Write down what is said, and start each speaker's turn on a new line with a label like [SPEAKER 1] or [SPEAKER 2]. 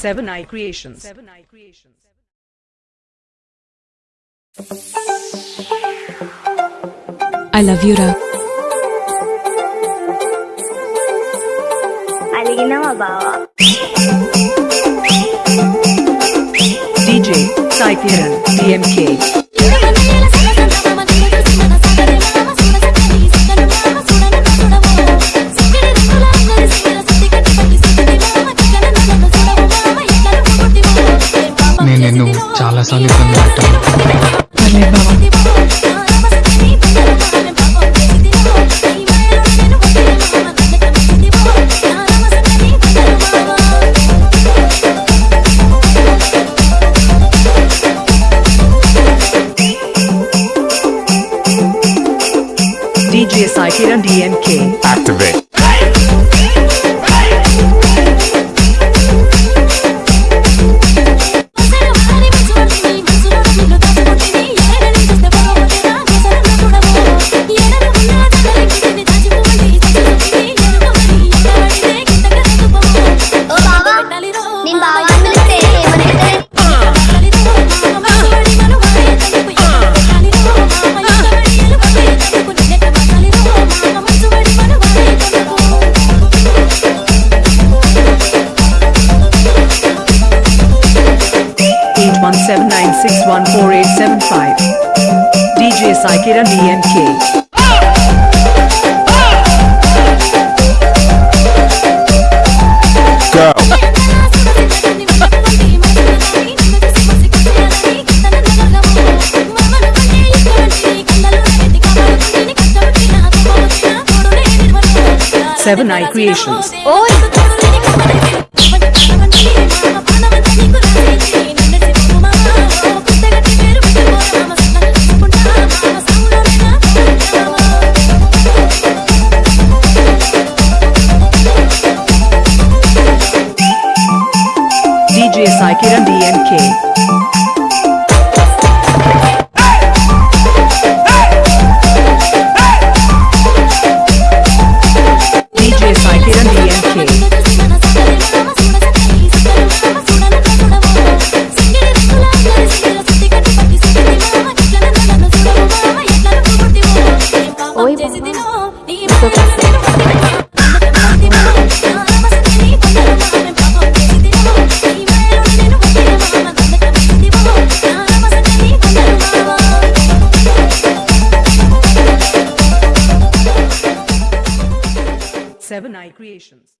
[SPEAKER 1] Seven Eye Creations. Seven Eye Creations.
[SPEAKER 2] I love you, Ra.
[SPEAKER 3] Aligina Mabawa.
[SPEAKER 1] DJ Sai DMK.
[SPEAKER 4] साला साले सन्नाटा
[SPEAKER 5] अरे बाबा
[SPEAKER 1] DJ Sai Kiran DMK.
[SPEAKER 6] Activate.
[SPEAKER 1] 01796148875. DJ Saikira DMK. Seven Eye Creations.
[SPEAKER 5] Oh, it's a
[SPEAKER 1] Saikira DMK. Eye Creations.